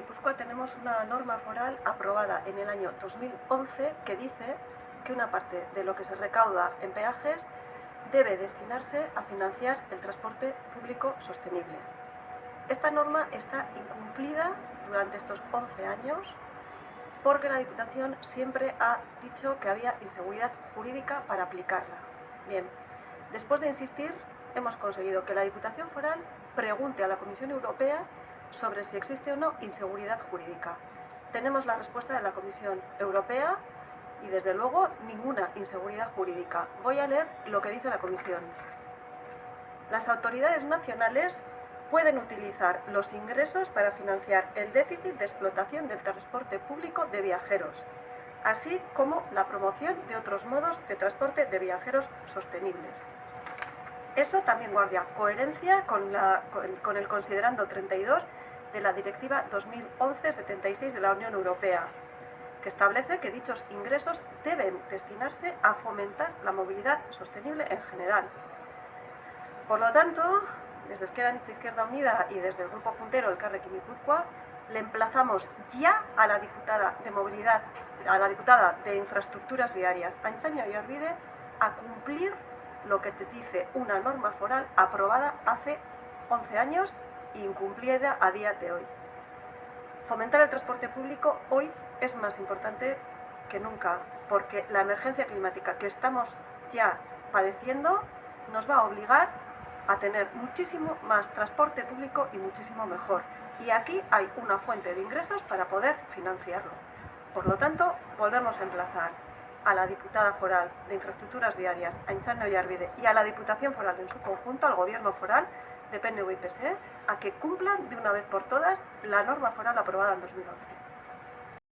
Guipúzcoa tenemos una norma foral aprobada en el año 2011 que dice que una parte de lo que se recauda en peajes debe destinarse a financiar el transporte público sostenible. Esta norma está incumplida durante estos 11 años porque la Diputación siempre ha dicho que había inseguridad jurídica para aplicarla. Bien, después de insistir, hemos conseguido que la Diputación Foral pregunte a la Comisión Europea sobre si existe o no inseguridad jurídica. Tenemos la respuesta de la Comisión Europea y desde luego ninguna inseguridad jurídica. Voy a leer lo que dice la Comisión. Las autoridades nacionales pueden utilizar los ingresos para financiar el déficit de explotación del transporte público de viajeros, así como la promoción de otros modos de transporte de viajeros sostenibles. Eso también guardia coherencia con, con el considerando 32 de la Directiva 2011-76 de la Unión Europea, que establece que dichos ingresos deben destinarse a fomentar la movilidad sostenible en general. Por lo tanto, desde Esquerra Izquierda Unida y desde el Grupo Juntero, el Carrequín Guipúzcoa, le emplazamos ya a la diputada de movilidad, a la diputada de infraestructuras viarias, Anchaño y Orvide, a cumplir lo que te dice una norma foral aprobada hace 11 años incumplida a día de hoy. Fomentar el transporte público hoy es más importante que nunca, porque la emergencia climática que estamos ya padeciendo nos va a obligar a tener muchísimo más transporte público y muchísimo mejor. Y aquí hay una fuente de ingresos para poder financiarlo. Por lo tanto, volvemos a emplazar a la diputada foral de infraestructuras viarias, a Inchano y Arvide, y a la Diputación Foral en su conjunto, al Gobierno Foral, de PNV y PSE, a que cumplan de una vez por todas la norma foral aprobada en 2011.